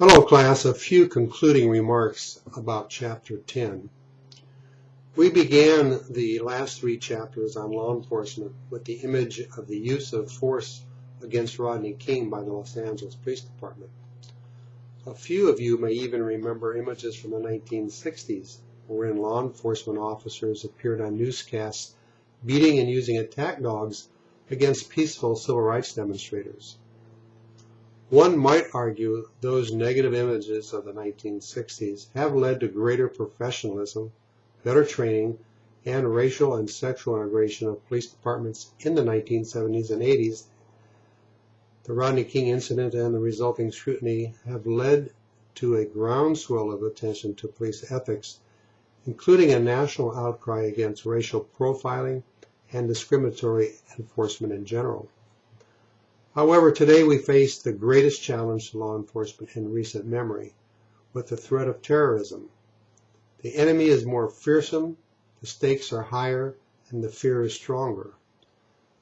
Hello class, a few concluding remarks about chapter 10. We began the last three chapters on law enforcement with the image of the use of force against Rodney King by the Los Angeles Police Department. A few of you may even remember images from the 1960s wherein law enforcement officers appeared on newscasts beating and using attack dogs against peaceful civil rights demonstrators. One might argue those negative images of the 1960s have led to greater professionalism, better training, and racial and sexual integration of police departments in the 1970s and 80s. The Rodney King incident and the resulting scrutiny have led to a groundswell of attention to police ethics, including a national outcry against racial profiling and discriminatory enforcement in general. However, today we face the greatest challenge to law enforcement in recent memory, with the threat of terrorism. The enemy is more fearsome, the stakes are higher, and the fear is stronger.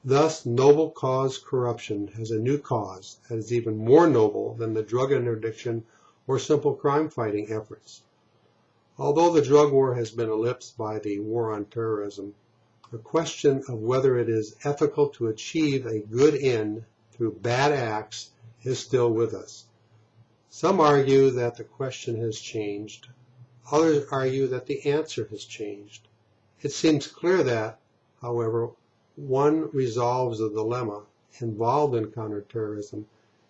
Thus, noble cause corruption has a new cause that is even more noble than the drug interdiction or simple crime fighting efforts. Although the drug war has been eclipsed by the war on terrorism, the question of whether it is ethical to achieve a good end through bad acts is still with us. Some argue that the question has changed. Others argue that the answer has changed. It seems clear that, however, one resolves the dilemma involved in counterterrorism.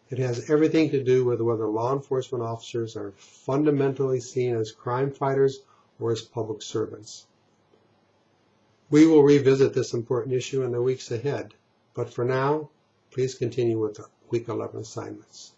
It has everything to do with whether law enforcement officers are fundamentally seen as crime fighters or as public servants. We will revisit this important issue in the weeks ahead, but for now, Please continue with the week 11 assignments.